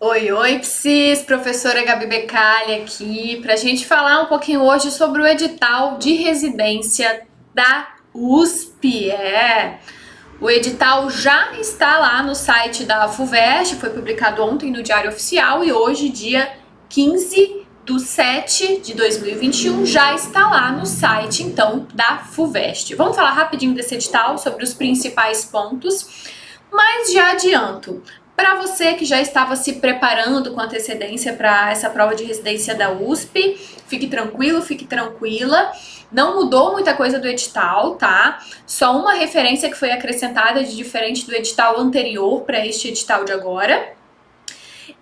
Oi, oi, Psis! Professora Gabi Becali aqui para a gente falar um pouquinho hoje sobre o edital de residência da USP. É, o edital já está lá no site da FUVEST, foi publicado ontem no Diário Oficial e hoje, dia 15 do 7 de 2021, já está lá no site, então, da FUVEST. Vamos falar rapidinho desse edital, sobre os principais pontos, mas já adianto, para você que já estava se preparando com antecedência para essa prova de residência da USP, fique tranquilo, fique tranquila. Não mudou muita coisa do edital, tá? Só uma referência que foi acrescentada de diferente do edital anterior para este edital de agora.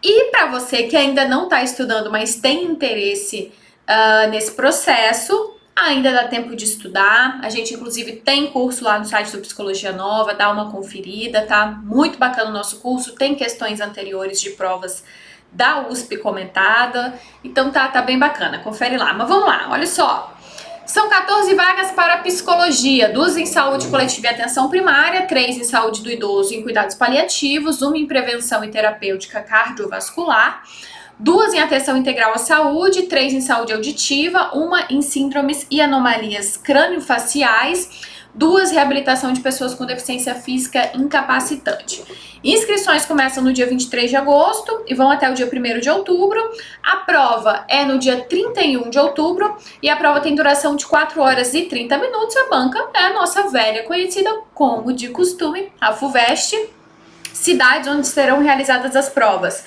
E para você que ainda não está estudando, mas tem interesse uh, nesse processo, Ainda dá tempo de estudar, a gente inclusive tem curso lá no site do Psicologia Nova, dá uma conferida, tá? Muito bacana o nosso curso, tem questões anteriores de provas da USP comentada, então tá, tá bem bacana, confere lá. Mas vamos lá, olha só, são 14 vagas para psicologia, duas em saúde coletiva e atenção primária, três em saúde do idoso e em cuidados paliativos, uma em prevenção e terapêutica cardiovascular, duas em atenção integral à saúde, três em saúde auditiva, uma em síndromes e anomalias crâniofaciais, duas reabilitação de pessoas com deficiência física incapacitante. Inscrições começam no dia 23 de agosto e vão até o dia 1 de outubro. A prova é no dia 31 de outubro e a prova tem duração de 4 horas e 30 minutos. A banca é a nossa velha conhecida como de costume, a FUVEST, cidades onde serão realizadas as provas.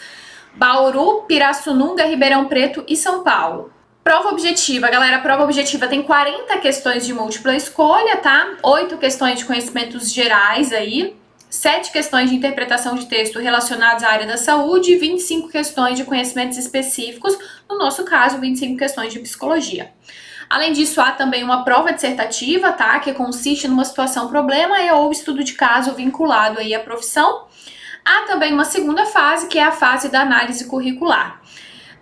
Bauru, Pirassununga, Ribeirão Preto e São Paulo. Prova objetiva, galera, prova objetiva tem 40 questões de múltipla escolha, tá? 8 questões de conhecimentos gerais aí, 7 questões de interpretação de texto relacionadas à área da saúde e 25 questões de conhecimentos específicos, no nosso caso, 25 questões de psicologia. Além disso, há também uma prova dissertativa, tá? Que consiste numa situação problema ou estudo de caso vinculado aí à profissão. Há também uma segunda fase, que é a fase da análise curricular.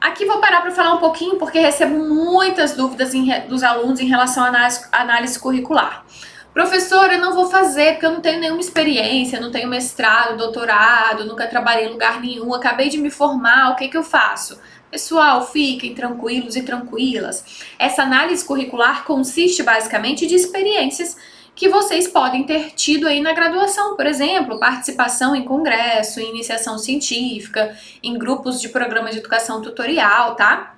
Aqui vou parar para falar um pouquinho, porque recebo muitas dúvidas em, dos alunos em relação à análise, análise curricular. Professora, eu não vou fazer porque eu não tenho nenhuma experiência, não tenho mestrado, doutorado, nunca trabalhei em lugar nenhum, acabei de me formar, o que, que eu faço? Pessoal, fiquem tranquilos e tranquilas. Essa análise curricular consiste basicamente de experiências que vocês podem ter tido aí na graduação, por exemplo, participação em congresso, em iniciação científica, em grupos de programa de educação tutorial, tá?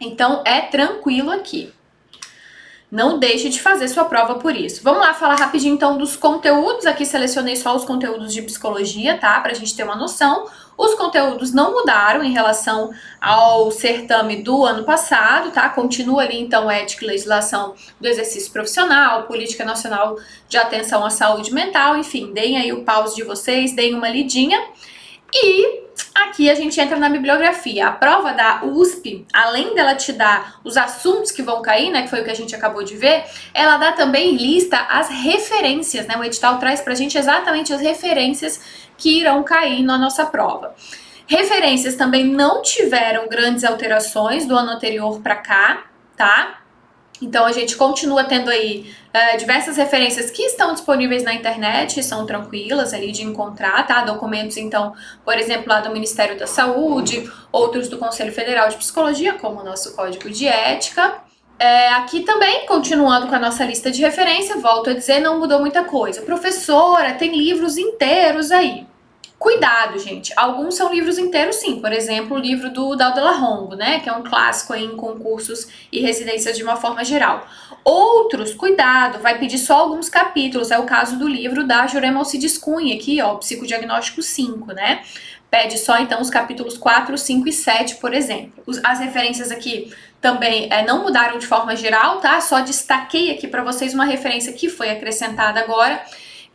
Então é tranquilo aqui. Não deixe de fazer sua prova por isso. Vamos lá falar rapidinho então dos conteúdos. Aqui selecionei só os conteúdos de psicologia, tá? Pra gente ter uma noção. Os conteúdos não mudaram em relação ao certame do ano passado, tá? Continua ali, então, ética e legislação do exercício profissional, política nacional de atenção à saúde mental, enfim, deem aí o pause de vocês, deem uma lidinha. E aqui a gente entra na bibliografia. A prova da USP, além dela te dar os assuntos que vão cair, né, que foi o que a gente acabou de ver, ela dá também lista as referências, né? O edital traz pra gente exatamente as referências que irão cair na nossa prova. Referências também não tiveram grandes alterações do ano anterior para cá, tá? Então a gente continua tendo aí uh, diversas referências que estão disponíveis na internet, são tranquilas ali de encontrar, tá? Documentos, então, por exemplo, lá do Ministério da Saúde, outros do Conselho Federal de Psicologia, como o nosso Código de Ética. É, aqui também, continuando com a nossa lista de referência, volto a dizer, não mudou muita coisa. Professora, tem livros inteiros aí. Cuidado, gente. Alguns são livros inteiros, sim. Por exemplo, o livro do Daudela Rongo, né? Que é um clássico em concursos e residências de uma forma geral. Outros, cuidado, vai pedir só alguns capítulos. É o caso do livro da Jurema Alcides Cunha, aqui, ó, Psicodiagnóstico 5, né? Pede só, então, os capítulos 4, 5 e 7, por exemplo. As referências aqui também é, não mudaram de forma geral, tá? Só destaquei aqui para vocês uma referência que foi acrescentada agora,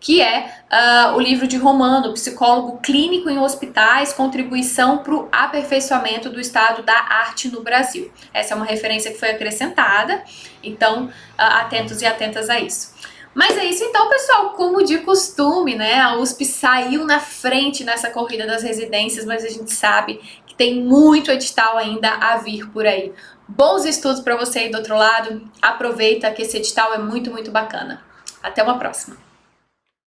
que é uh, o livro de Romano, Psicólogo Clínico em Hospitais, Contribuição para o Aperfeiçoamento do Estado da Arte no Brasil. Essa é uma referência que foi acrescentada, então uh, atentos e atentas a isso. Mas é isso então, pessoal, como de costume, né, a USP saiu na frente nessa corrida das residências, mas a gente sabe que tem muito edital ainda a vir por aí. Bons estudos para você aí do outro lado, aproveita que esse edital é muito, muito bacana. Até uma próxima!